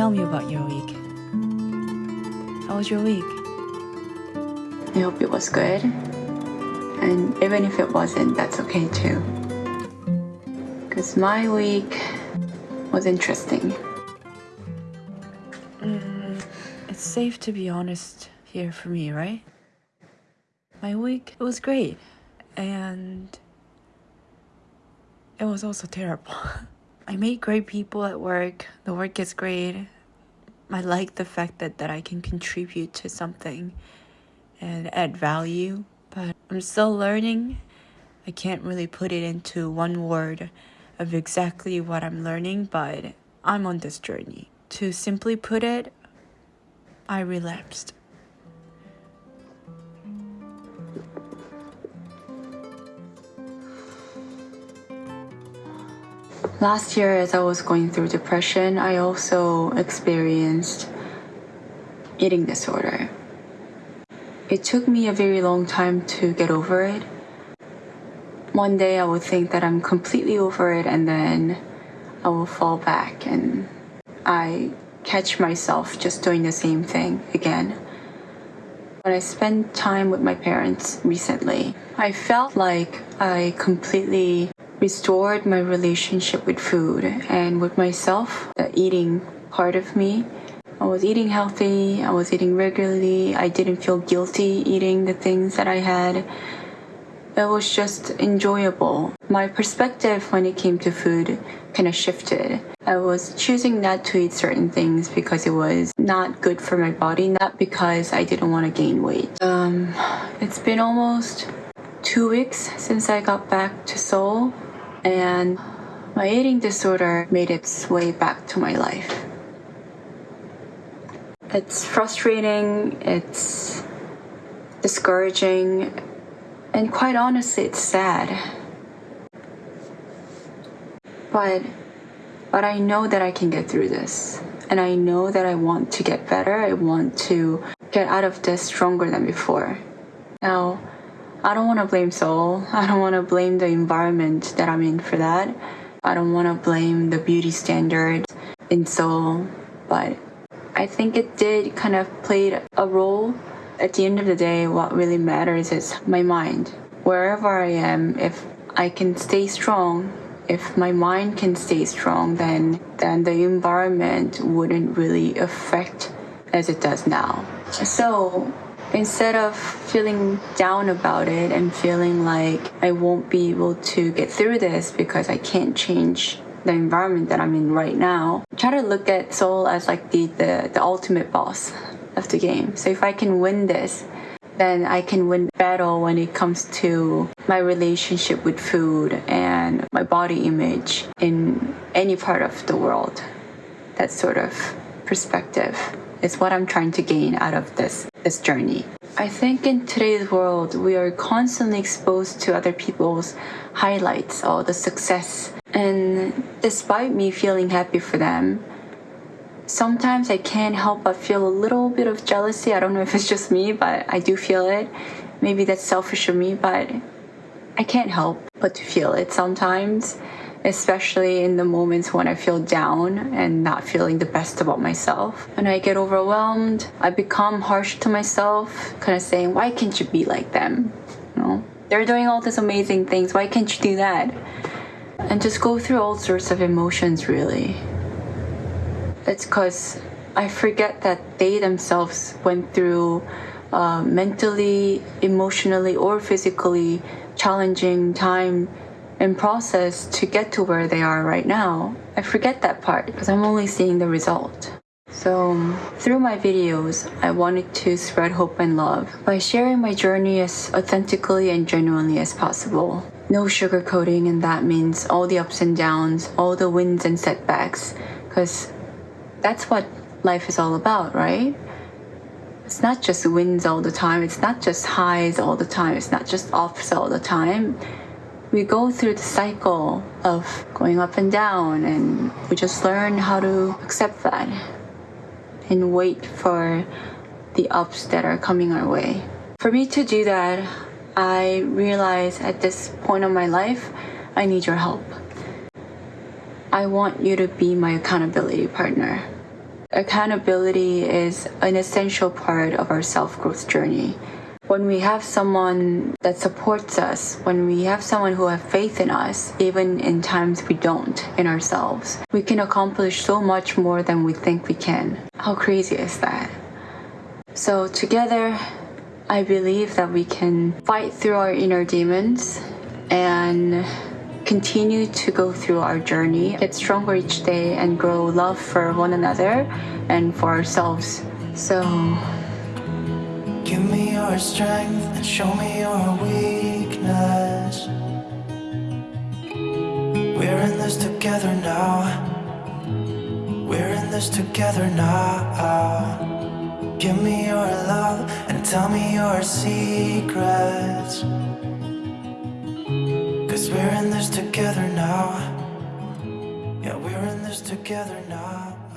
tell me about your week. How was your week? I hope it was good. And even if it wasn't, that's okay too. Because my week was interesting. Mm, it's safe to be honest here for me, right? My week it was great, and it was also terrible. I meet great people at work. The work is great. I like the fact that, that I can contribute to something and add value, but I'm still learning. I can't really put it into one word of exactly what I'm learning, but I'm on this journey. To simply put it, I relapsed. Last year, as I was going through depression, I also experienced eating disorder. It took me a very long time to get over it. One day I would think that I'm completely over it, and then I will fall back, and I catch myself just doing the same thing again. When I spent time with my parents recently, I felt like I completely restored my relationship with food and with myself, the eating part of me. I was eating healthy, I was eating regularly, I didn't feel guilty eating the things that I had. It was just enjoyable. My perspective when it came to food kind of shifted. I was choosing not to eat certain things because it was not good for my body, not because I didn't want to gain weight. Um, it's been almost two weeks since I got back to Seoul and my eating disorder made its way back to my life. It's frustrating, it's discouraging, and quite honestly, it's sad. But but I know that I can get through this. And I know that I want to get better. I want to get out of this stronger than before. Now, I don't want to blame Seoul. I don't want to blame the environment that I'm in for that. I don't want to blame the beauty standard in Seoul, but I think it did kind of played a role. At the end of the day, what really matters is my mind. Wherever I am, if I can stay strong, if my mind can stay strong, then then the environment wouldn't really affect as it does now. So instead of feeling down about it and feeling like I won't be able to get through this because I can't change the environment that I'm in right now, try to look at Seoul as like the, the, the ultimate boss of the game. So if I can win this, then I can win battle when it comes to my relationship with food and my body image in any part of the world. That sort of perspective is what I'm trying to gain out of this this journey. I think in today's world we are constantly exposed to other people's highlights or the success and despite me feeling happy for them sometimes I can't help but feel a little bit of jealousy. I don't know if it's just me, but I do feel it. Maybe that's selfish of me, but I can't help but to feel it sometimes especially in the moments when I feel down and not feeling the best about myself. When I get overwhelmed, I become harsh to myself, kind of saying, why can't you be like them? You know, they're doing all these amazing things. Why can't you do that? And just go through all sorts of emotions, really. It's because I forget that they themselves went through uh, mentally, emotionally, or physically challenging time and process to get to where they are right now, I forget that part because I'm only seeing the result. So, through my videos, I wanted to spread hope and love by sharing my journey as authentically and genuinely as possible. No sugarcoating, and that means all the ups and downs, all the wins and setbacks, because that's what life is all about, right? It's not just wins all the time, it's not just highs all the time, it's not just ups all the time we go through the cycle of going up and down, and we just learn how to accept that and wait for the ups that are coming our way. For me to do that, I realize at this point of my life, I need your help. I want you to be my accountability partner. accountability is an essential part of our self growth journey. When we have someone that supports us, when we have someone who have faith in us, even in times we don't in ourselves, we can accomplish so much more than we think we can. How crazy is that? So together, I believe that we can fight through our inner demons and continue to go through our journey, get stronger each day, and grow love for one another and for ourselves. So, Give me your strength and show me your weakness. We're in this together now. We're in this together now. Give me your love and tell me your secrets. Cause we're in this together now. Yeah, we're in this together now.